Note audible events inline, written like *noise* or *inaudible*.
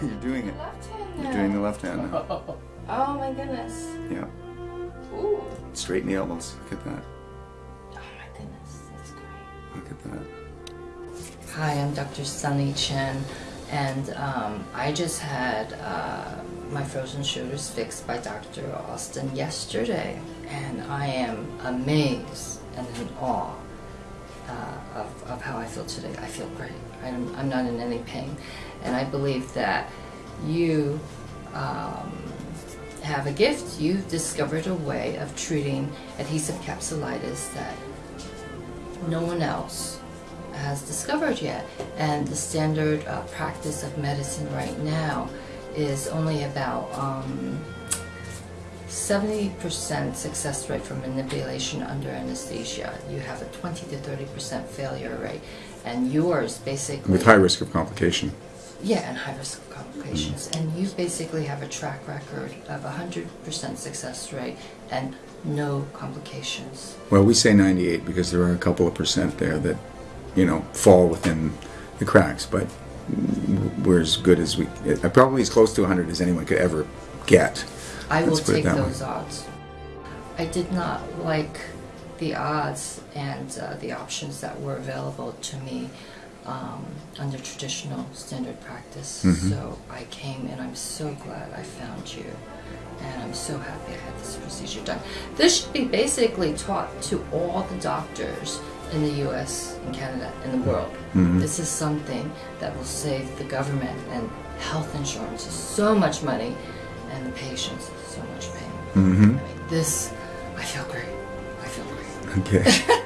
*laughs* You're doing it. Left hand You're doing the left hand now. *laughs* Oh my goodness. Yeah. Ooh. Straighten the elbows. Look at that. Oh my goodness. That's great. Look at that. Hi, I'm Dr. Sunny Chen, and um, I just had uh, my frozen shoulders fixed by Dr. Austin yesterday, and I am amazed and in awe uh, of, of how I feel today. I feel great. I'm, I'm not in any pain, and I believe that you um, have a gift. You've discovered a way of treating adhesive capsulitis that no one else has discovered yet. And the standard uh, practice of medicine right now is only about um, 70% success rate for manipulation under anesthesia. You have a 20 to 30% failure rate. And yours basically. With high risk of complication. Yeah, and high risk of complications. And you basically have a track record of 100% success rate and no complications. Well, we say 98 because there are a couple of percent there that, you know, fall within the cracks, but we're as good as we, uh, probably as close to 100 as anyone could ever get. I will Let's it take that way. those odds. I did not like the odds and uh, the options that were available to me um, under traditional standard practice. Mhm. So I came and I'm so glad I found you. And I'm so happy I had this procedure done. This should be basically taught to all the doctors in the US, in Canada, in the world. Mhm. This is something that will save the government and health insurance so much money and the patients so much pain. hmm I mean, this, I feel great. I feel great. Okay. *laughs*